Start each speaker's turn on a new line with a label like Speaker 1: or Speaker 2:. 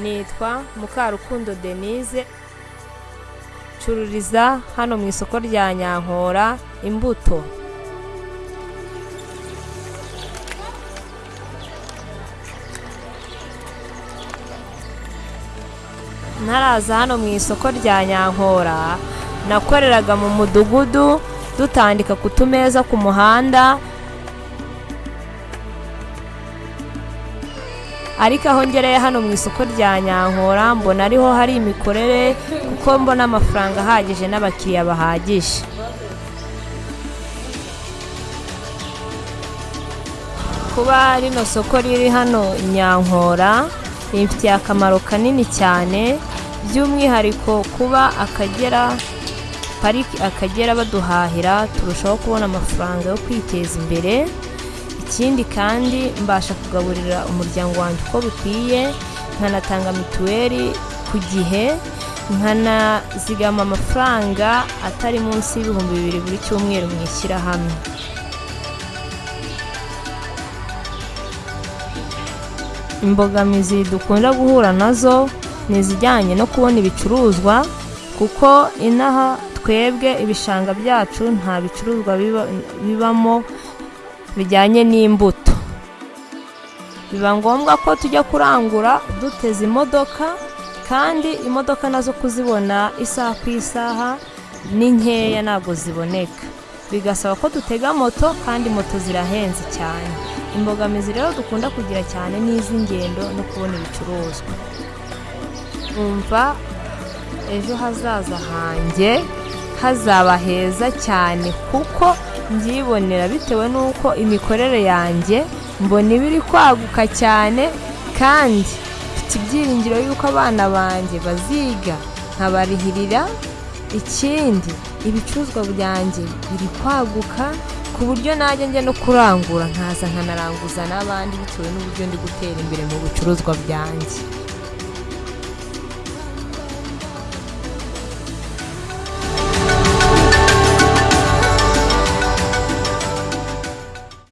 Speaker 1: nitwa mukarukundo denise. Ncururiza hano mu isoko rya nyankora imbuto. Ntaraza hano mu isoko rya nyankora. Nakoreraga mu mudugudu dutandika ku tumeza ku muhanda ariko aho ngereye hano mu isoko rya nyankora mbona ariho hari imikorere kuko mbona amafaranga ahagije n'abakiriya bahagije. Kuba rino soko riri hano nyankora rimfitiye akamaro kanini cyane by'umwihariko kuba akagera pariki akagera baduhahira turushaho kubona amafaranga yo kwiteza imbere. Ikindi kandi mbasha kugaburira umuryango wanjye uko bikwiye nkanatanga mituweli ku gihe nkanazigama amafaranga atari munsi y'ibihumbi bibiri buri cyumweru mu ishyirahamwe. Imbogamizi dukunda guhura na zo ni izijyanye no kubona ibicuruzwa kuko inaha twebwe ibishanga byacu nta bicuruzwa bibamo bijyanye n'imbuto. Biba ngombwa ko tujya kurangura duteze imodoka kandi imodoka na zo kuzibona isaha ku isaha ni nkeya ntabwo ziboneka. Bigasaba ko dutega moto kandi moto zirahenze cyane. Imbogamizi rero dukunda kugira cyane ni iz'ingendo no kubona ibicuruzwa. Numva ejo hazaza hanjye hazaba heza cyane kuko mbyibonera bitewe n'uko imikorere yanjye mbona iba iri kwaguka cyane kandi mfite ibyiringiro y'uko abana banjye baziga nkabarihirira. Ikindi ibicuruzwa byanjye biri kwaguka ku buryo najya njya no kurangura nkaza nkanaranguza n'abandi bitewe n'uburyo ndi gutera imbere mu bicuruzwa byanjye.